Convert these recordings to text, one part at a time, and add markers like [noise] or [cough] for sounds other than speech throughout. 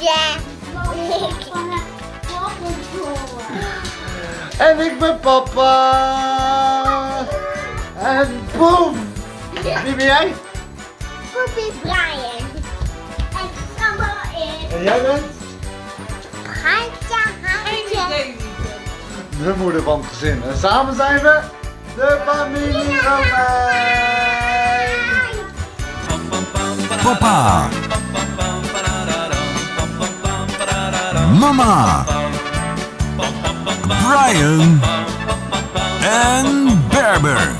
Ja. En ik ben papa. En boem. Wie ben jij? Poepie Brian. En Sambo is En jij bent? Handje, handje. De moeder van het gezin. En samen zijn we de familie Romein. Papa. Mama. Brian. En Berber.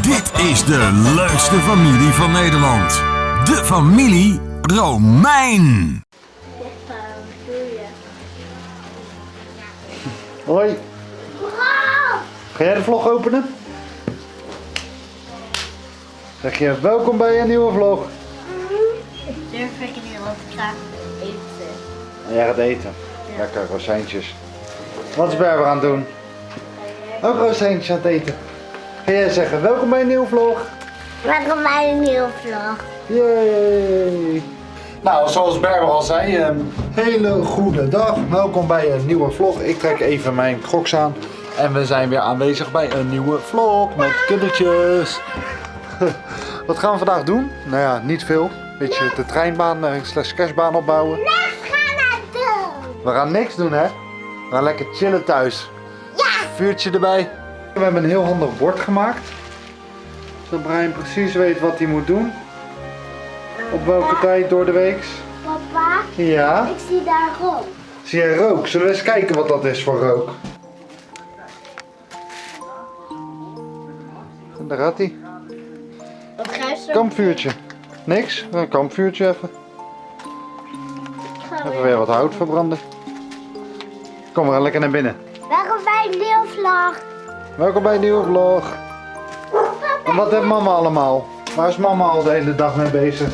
Dit is de leukste familie van Nederland. De familie Romein. Hoi. Ga jij de vlog openen? Zeg je welkom bij een nieuwe vlog. Durf ik niet, ga eten. En jij gaat eten. Lekker rozijntjes. Wat is Berber aan het doen? Ook rozijntjes aan het eten. Ga jij zeggen welkom bij een nieuwe vlog? Welkom bij een nieuwe vlog. Yay! Nou, zoals Berber al zei, een hele goede dag. Welkom bij een nieuwe vlog. Ik trek even mijn crocs aan. En we zijn weer aanwezig bij een nieuwe vlog met kindertjes. [laughs] Wat gaan we vandaag doen? Nou ja, niet veel. Beetje de treinbaan eh, slash kerstbaan opbouwen. We gaan niks doen, hè? We gaan lekker chillen thuis. Ja. Vuurtje erbij. We hebben een heel handig bord gemaakt. Zodat Brian precies weet wat hij moet doen. Op welke tijd door de week. Papa, Ja. ik zie daar rook. Zie jij rook? Zullen we eens kijken wat dat is voor rook? En Daar gaat hij. Wat zo Kampvuurtje. Niks? Een kampvuurtje even. Even weer wat hout verbranden. Kom, we gaan lekker naar binnen. Welkom bij een nieuwe vlog. Welkom bij een nieuwe vlog. En wat heeft mama allemaal? Waar is mama al de hele dag mee bezig?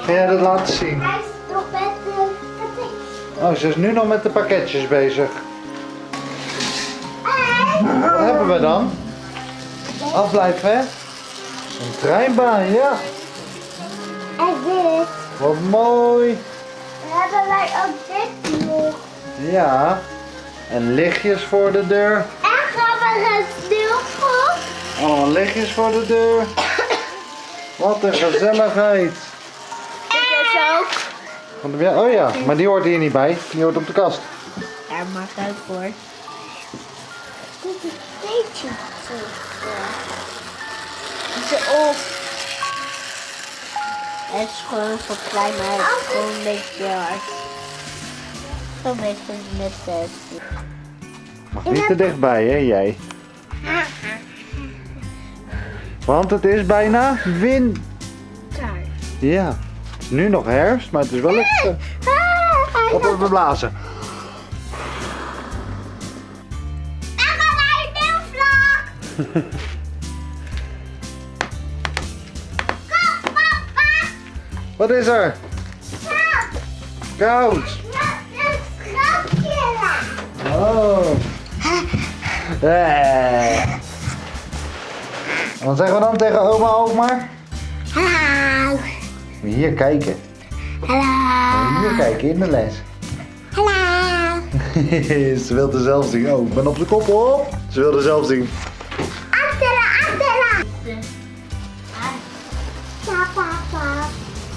Ga jij dat laten zien? Hij is nog met de patatjes. Oh, ze is nu nog met de pakketjes bezig. Wat hebben we dan? Afblijven, hè? Een treinbaan, ja. En dit. Wat mooi. Dan hebben wij ook dit. Ja. En lichtjes voor de deur. En een sneeuwpop. Allemaal lichtjes voor de deur. Wat een gezelligheid. Is ook. Oh ja, maar die hoort hier niet bij. Die hoort op de kast. Daar maakt uit voor. Dit is een beetje zo. Op. Het is gewoon zo klein, maar het is gewoon een beetje hard. Zo'n beetje met zes. Mag niet te dichtbij, hè, jij? Want het is bijna winter. Ja. Het nu nog herfst, maar het is wel lekker. Op even blazen. [laughs] Kom papa. Wat is er? Koud. Oh. Eh. Wat zeggen we dan tegen oma ook maar? Hallo. Hier kijken. Hallo. Hier kijken in de les. Hallo. [laughs] Ze wilde zelf zien. Oh, ik ben op de kop op. Ze wilde zelf zien. Achteren, achteren.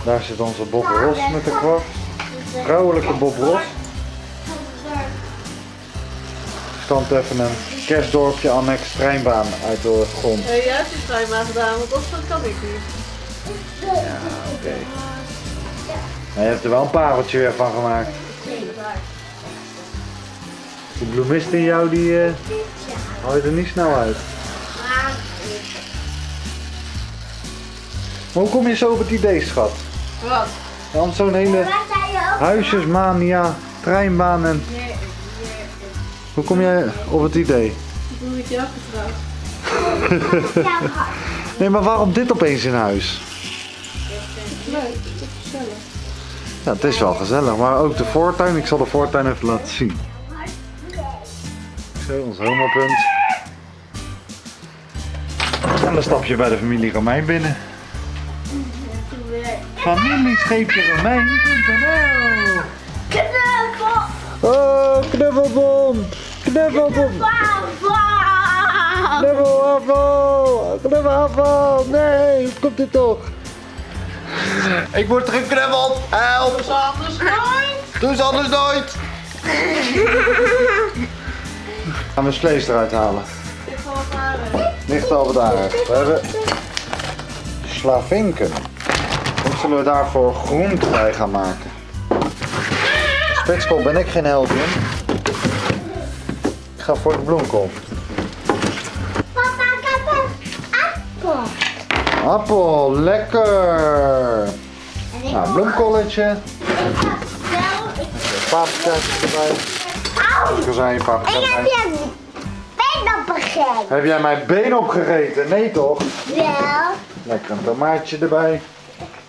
Daar zit onze Bob Ross met de kwart. Vrouwelijke Bob Ross. Stand even een kerstdorpje annex treinbaan uit de grond. Ja, jij hebt die trein maar gedaan, want dat kan ik niet. Oké. Maar je hebt er wel een pareltje weer van gemaakt. Die bloemist in jou, die eh haal je er niet snel uit. Maar hoe kom je zo op het idee, schat? Wat? Want zo'n hele huisjesmania, treinbaan en... Hoe kom jij op het idee? Ik doe met jou getrouwd. Nee, maar waarom dit opeens in huis? Leuk, het is gezellig. Ja, het is wel gezellig, maar ook de voortuin. Ik zal de voortuin even laten zien. Zo, ons homopunt. En dan stap je bij de familie Romein binnen. familiescheepjeromein.nl Knuffel! Oh, knuffelbom! Knuffelbom! Papa! Knuffelafval! Knuffelafval! Nee, hoe komt dit toch? Ik word teruggeknuffeld! Help! Dus anders nooit. Doe eens anders nooit! [laughs] Gaan we vlees eruit halen. Ligt al wat aardig. We hebben slavinken. Wat zullen we daarvoor groente bij gaan maken? Spekskool ben ik geen held in. Ik ga voor de bloemkool. Papa, ik heb een appel. Appel, lekker! Ik Nou, bloemkolletje. wel... Paprika's erbij. Auw! Kozijn, Ik paprika's heb erbij. je been opgegeten. Heb jij mijn been opgegeten? Nee toch? Wel. Lekker een tomaatje erbij.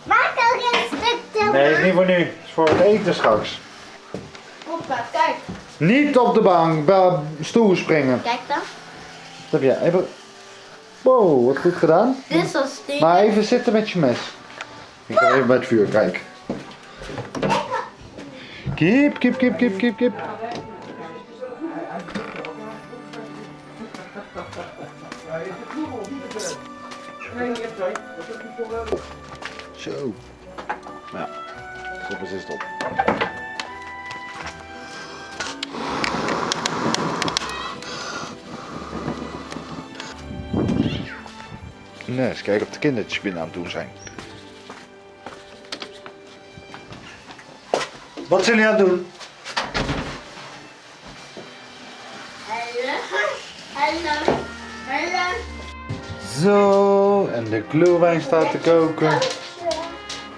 Maak ook een stuk tomaat. Nee, is niet voor nu. Is voor het eten straks. Hoppa, kijk. Niet op de bank, bij stoel springen. Kijk dan. Dat heb jij even... Wow, wat goed gedaan. Dit is al stinken. Maar even zitten met je mes. Ik ga even bij het vuur kijken. Kip, kip, kip, kip, kip, kip. Zo. Ja, stop eens eens op. Nee, eens kijken of de kindertjes binnen aan het doen zijn. Wat zijn jullie aan het doen? Hallo. Hallo. Hallo. Zo, en de glühwein staat te koken.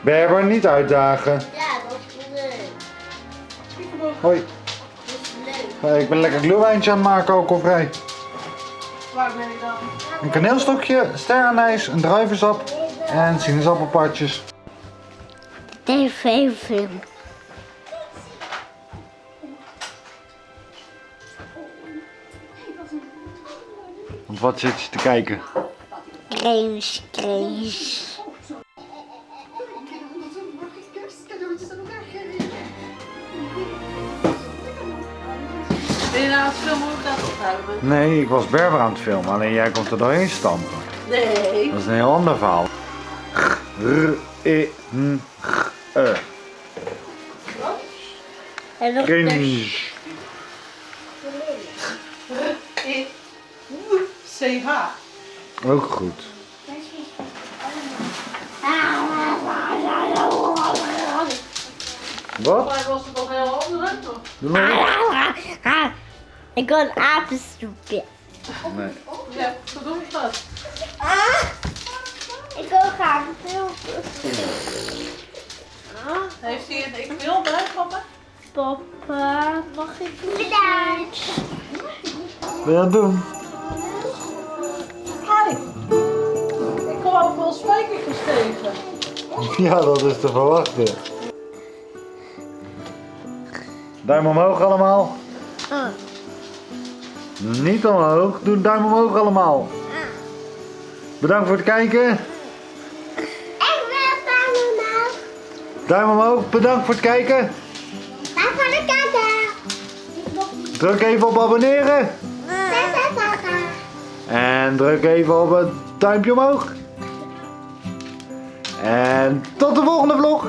Berber, niet uitdagen. Ja, dat is leuk. Hoi, Dat is leuk. Hey, ik ben lekker glühweintje aan het maken, alcoholvrij. Waar ben ik dan? Een kaneelstokje, sterrenijs, een druivensap en sinaasappelpartjes. TV-film. Want wat zit je te kijken? Krees, krees. Ben je nou aan het filmen hoe ik dat ophouden? Nee, ik was Berber aan het filmen, alleen jij komt er doorheen stampen. Nee. Dat is een heel ander verhaal. R, E, N, G, E. En nog Cringe. I, C, H. Ook goed. Wat? Maar was het nog heel anders? Of? Doe. Ik wil een apensoepje. Nee. Ja, doen we dat. Ik wil graag een film. Heeft hij een ik wil bij, papa? Papa, mag ik Bedankt. Wat ben je het doen? Hi. Ik kom ook wel spijkertjes tegen. [laughs] Ja, dat is te verwachten. Duim omhoog allemaal. Niet omhoog. Doe een duim omhoog allemaal. Bedankt voor het kijken. Ik wil van omhoog. Duim omhoog. Bedankt voor het kijken. Daar van de kijken. Druk even op abonneren. En druk even op het duimpje omhoog. En tot de volgende vlog.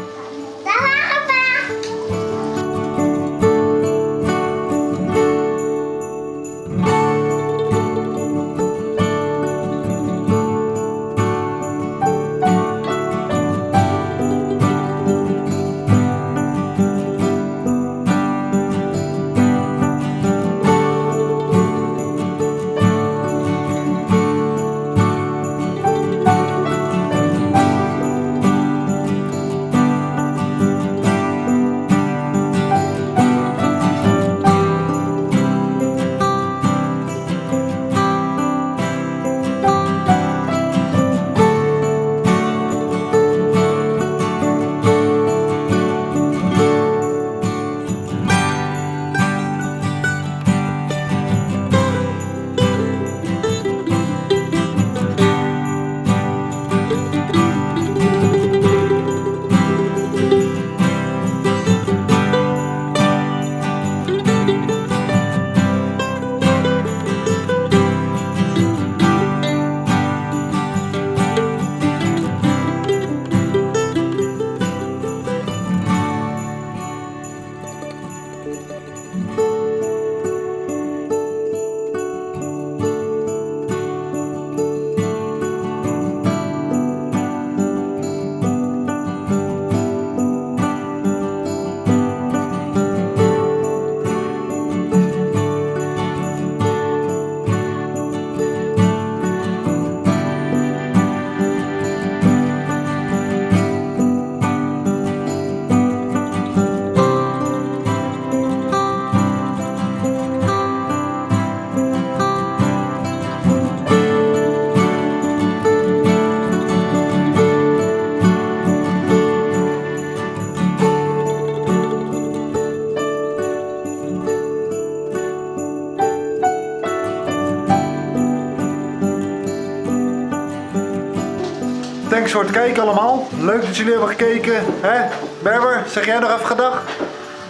Voor het kijken allemaal. Leuk dat jullie hebben gekeken. Hè? Berber, zeg jij nog even gedag?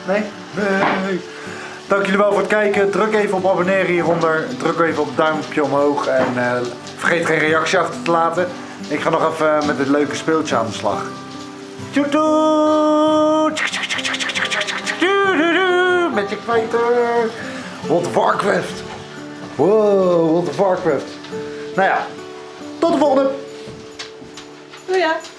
Nee? Nee. Dank jullie wel voor het kijken. Druk even op abonneren hieronder. Druk even op duimpje omhoog. En eh, vergeet geen reactie achter te laten. Ik ga nog even met dit leuke speeltje aan de slag. Tjoetoe! Met je kwijter. World of Warcraft. Wow, World of Warcraft. Nou ja, tot de volgende. Doe ja.